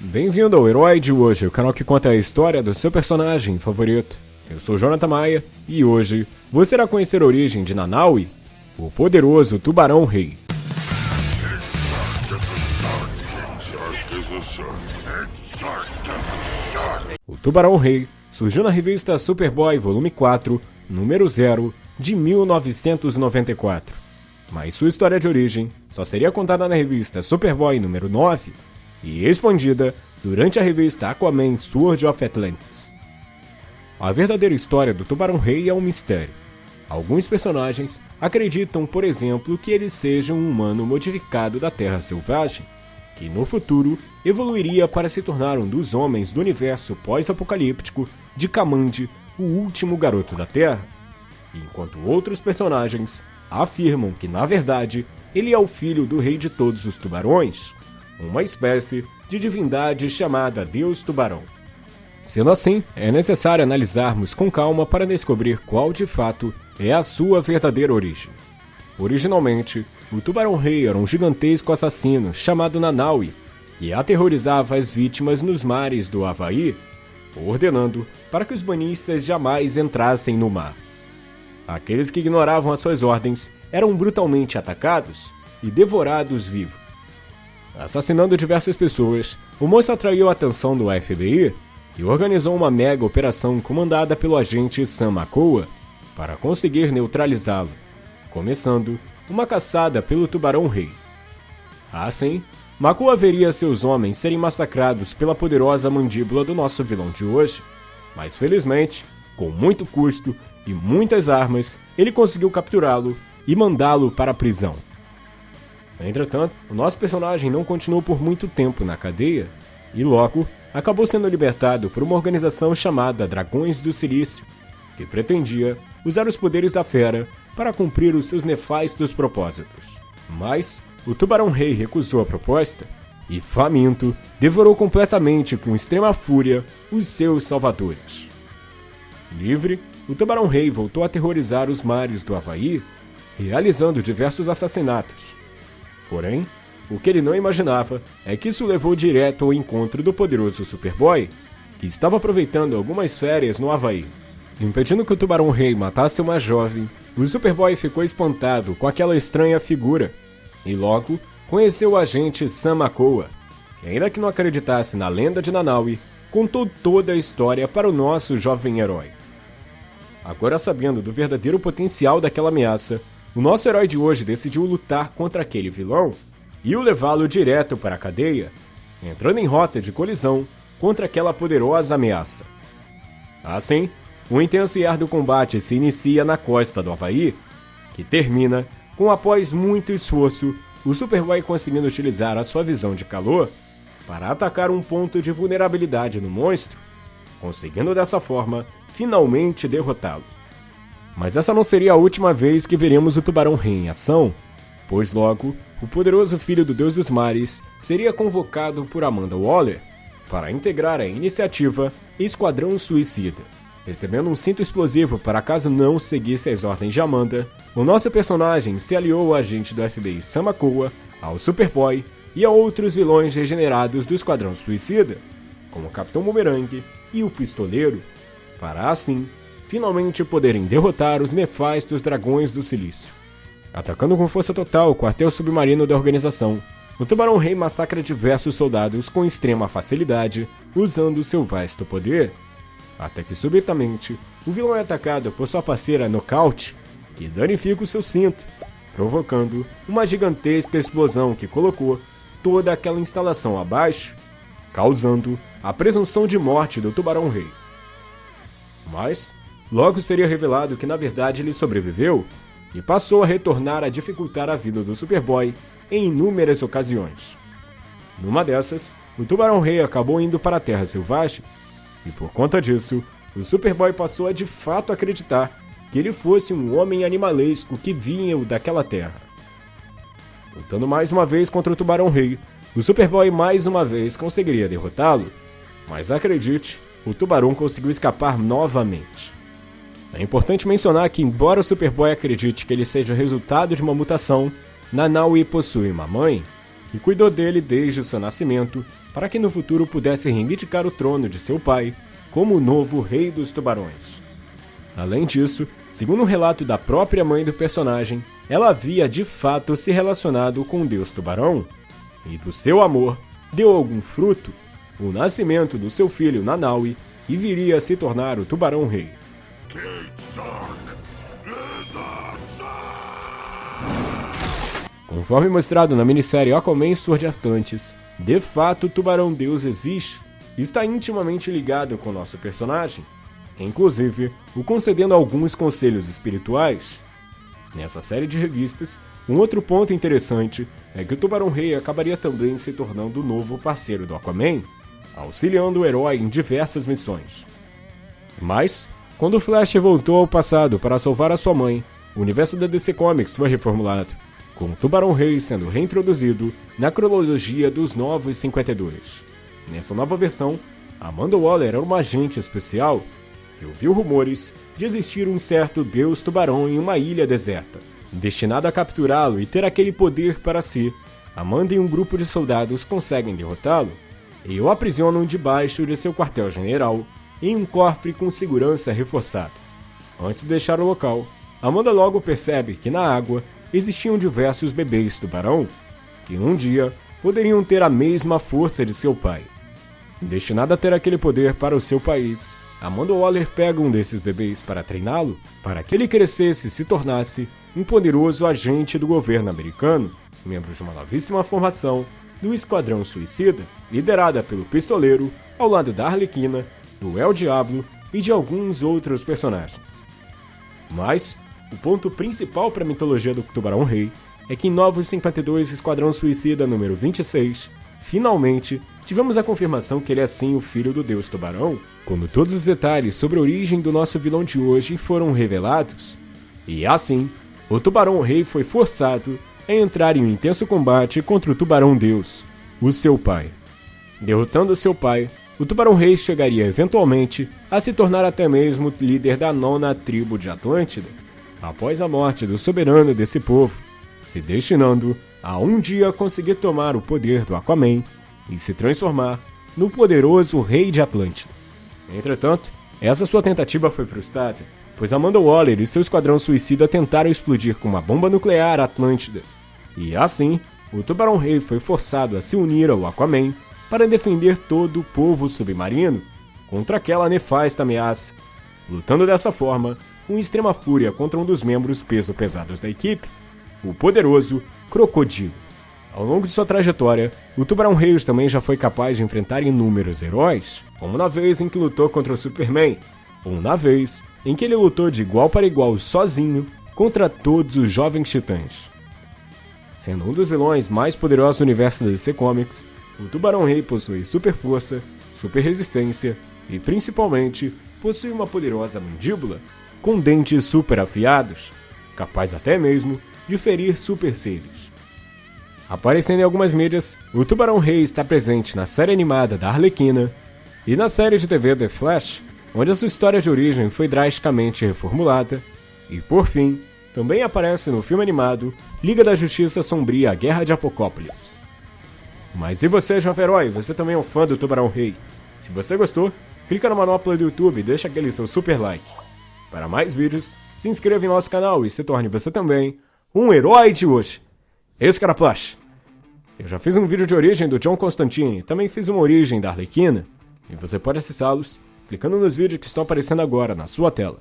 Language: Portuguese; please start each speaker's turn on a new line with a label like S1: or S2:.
S1: Bem-vindo ao Herói de hoje, o canal que conta a história do seu personagem favorito. Eu sou Jonathan Maia e hoje você irá conhecer a origem de Nanaui, o poderoso Tubarão Rei. O Tubarão Rei surgiu na revista Superboy Volume 4, número 0, de 1994. Mas sua história de origem só seria contada na revista Superboy número 9 e expandida durante a revista Aquaman Sword of Atlantis. A verdadeira história do Tubarão Rei é um mistério. Alguns personagens acreditam, por exemplo, que ele seja um humano modificado da Terra Selvagem, que no futuro evoluiria para se tornar um dos homens do universo pós-apocalíptico de Kamandi, o último garoto da Terra, enquanto outros personagens afirmam que, na verdade, ele é o filho do rei de todos os tubarões, uma espécie de divindade chamada Deus Tubarão. Sendo assim, é necessário analisarmos com calma para descobrir qual de fato é a sua verdadeira origem. Originalmente, o Tubarão Rei era um gigantesco assassino chamado Nanaui, que aterrorizava as vítimas nos mares do Havaí, ordenando para que os banhistas jamais entrassem no mar. Aqueles que ignoravam as suas ordens eram brutalmente atacados e devorados vivos. Assassinando diversas pessoas, o monstro atraiu a atenção do FBI e organizou uma mega operação comandada pelo agente Sam Makoa para conseguir neutralizá-lo, começando uma caçada pelo Tubarão Rei. Assim, Makoa veria seus homens serem massacrados pela poderosa mandíbula do nosso vilão de hoje, mas felizmente, com muito custo e muitas armas, ele conseguiu capturá-lo e mandá-lo para a prisão. Entretanto, o nosso personagem não continuou por muito tempo na cadeia e logo acabou sendo libertado por uma organização chamada Dragões do Silício, que pretendia usar os poderes da fera para cumprir os seus nefastos propósitos. Mas o Tubarão Rei recusou a proposta e, faminto, devorou completamente com extrema fúria os seus salvadores. Livre, o Tubarão Rei voltou a aterrorizar os mares do Havaí, realizando diversos assassinatos. Porém, o que ele não imaginava é que isso levou direto ao encontro do poderoso Superboy, que estava aproveitando algumas férias no Havaí. Impedindo que o Tubarão Rei matasse uma jovem, o Superboy ficou espantado com aquela estranha figura e logo conheceu o agente Sam que ainda que não acreditasse na lenda de Nanaui, contou toda a história para o nosso jovem herói. Agora sabendo do verdadeiro potencial daquela ameaça, o nosso herói de hoje decidiu lutar contra aquele vilão e o levá-lo direto para a cadeia, entrando em rota de colisão contra aquela poderosa ameaça. Assim, um intenso e árduo combate se inicia na costa do Havaí, que termina com, após muito esforço, o Superboy conseguindo utilizar a sua visão de calor para atacar um ponto de vulnerabilidade no monstro, conseguindo dessa forma finalmente derrotá-lo. Mas essa não seria a última vez que veremos o Tubarão Rei em ação, pois logo o poderoso filho do Deus dos Mares seria convocado por Amanda Waller para integrar a iniciativa Esquadrão Suicida. Recebendo um cinto explosivo para caso não seguisse as ordens de Amanda, o nosso personagem se aliou ao agente do FBI Samakoa, ao Superboy e a outros vilões regenerados do Esquadrão Suicida, como o Capitão Boomerang e o Pistoleiro, para assim finalmente poderem derrotar os nefastos Dragões do Silício. Atacando com força total o quartel submarino da organização, o Tubarão Rei massacra diversos soldados com extrema facilidade, usando seu vasto poder até que subitamente o vilão é atacado por sua parceira Knockout, que danifica o seu cinto, provocando uma gigantesca explosão que colocou toda aquela instalação abaixo, causando a presunção de morte do Tubarão Rei. Mas logo seria revelado que na verdade ele sobreviveu e passou a retornar a dificultar a vida do Superboy em inúmeras ocasiões. Numa dessas, o Tubarão Rei acabou indo para a Terra Selvagem e por conta disso, o Superboy passou a de fato acreditar que ele fosse um homem animalesco que vinha daquela terra. Lutando mais uma vez contra o Tubarão Rei, o Superboy mais uma vez conseguiria derrotá-lo, mas acredite, o Tubarão conseguiu escapar novamente. É importante mencionar que, embora o Superboy acredite que ele seja o resultado de uma mutação, Nanaui possui uma mãe, e cuidou dele desde o seu nascimento para que no futuro pudesse reivindicar o trono de seu pai como o novo rei dos tubarões. Além disso, segundo um relato da própria mãe do personagem, ela havia de fato se relacionado com o deus tubarão, e do seu amor deu algum fruto, o nascimento do seu filho Nanaui, que viria a se tornar o tubarão rei. Conforme mostrado na minissérie Aquaman Sword Atlantis, de fato o Tubarão Deus existe e está intimamente ligado com nosso personagem, inclusive o concedendo alguns conselhos espirituais. Nessa série de revistas, um outro ponto interessante é que o Tubarão Rei acabaria também se tornando o novo parceiro do Aquaman, auxiliando o herói em diversas missões. Mas, quando o Flash voltou ao passado para salvar a sua mãe, o universo da DC Comics foi reformulado com o Tubarão Rei sendo reintroduzido na cronologia dos Novos 52. Nessa nova versão, Amanda Waller era uma agente especial que ouviu rumores de existir um certo deus tubarão em uma ilha deserta. Destinada a capturá-lo e ter aquele poder para si, Amanda e um grupo de soldados conseguem derrotá-lo e o aprisionam debaixo de seu quartel-general em um cofre com segurança reforçada. Antes de deixar o local, Amanda logo percebe que na água existiam diversos bebês tubarão que um dia poderiam ter a mesma força de seu pai. Destinada a ter aquele poder para o seu país, Amanda Waller pega um desses bebês para treiná-lo, para que ele crescesse e se tornasse um poderoso agente do governo americano, membro de uma novíssima formação do Esquadrão Suicida, liderada pelo Pistoleiro, ao lado da Arlequina, do El Diablo e de alguns outros personagens. Mas, o ponto principal para a mitologia do Tubarão Rei é que em Novos 52 Esquadrão Suicida número 26, finalmente tivemos a confirmação que ele é sim o filho do deus Tubarão, quando todos os detalhes sobre a origem do nosso vilão de hoje foram revelados. E assim, o Tubarão Rei foi forçado a entrar em um intenso combate contra o Tubarão Deus, o seu pai. Derrotando seu pai, o Tubarão Rei chegaria eventualmente a se tornar até mesmo líder da nona tribo de Atlântida, após a morte do soberano desse povo, se destinando a um dia conseguir tomar o poder do Aquaman e se transformar no poderoso rei de Atlântida. Entretanto, essa sua tentativa foi frustrada, pois Amanda Waller e seu esquadrão suicida tentaram explodir com uma bomba nuclear Atlântida, e assim, o Tubarão Rei foi forçado a se unir ao Aquaman para defender todo o povo submarino contra aquela nefasta ameaça. Lutando dessa forma, com extrema fúria contra um dos membros peso pesados da equipe, o poderoso Crocodilo. Ao longo de sua trajetória, o Tubarão Reis também já foi capaz de enfrentar inúmeros heróis, como na vez em que lutou contra o Superman, ou na vez em que ele lutou de igual para igual sozinho contra todos os jovens titãs. Sendo um dos vilões mais poderosos do universo da DC Comics, o Tubarão Rei possui super força, super resistência e, principalmente, possui uma poderosa mandíbula com dentes super afiados, capaz até mesmo de ferir super seres. Aparecendo em algumas mídias, o Tubarão Rei está presente na série animada da Arlequina e na série de TV The Flash, onde a sua história de origem foi drasticamente reformulada, e por fim, também aparece no filme animado Liga da Justiça Sombria Guerra de Apocópolis. Mas e você, jovem herói? Você também é um fã do Tubarão Rei? Se você gostou, clica na manopla do YouTube e deixa aquele seu super like. Para mais vídeos, se inscreva em nosso canal e se torne você também um herói de hoje. Esse cara Flash. Eu já fiz um vídeo de origem do John Constantine, também fiz uma origem da Arlequina, e você pode acessá-los clicando nos vídeos que estão aparecendo agora na sua tela.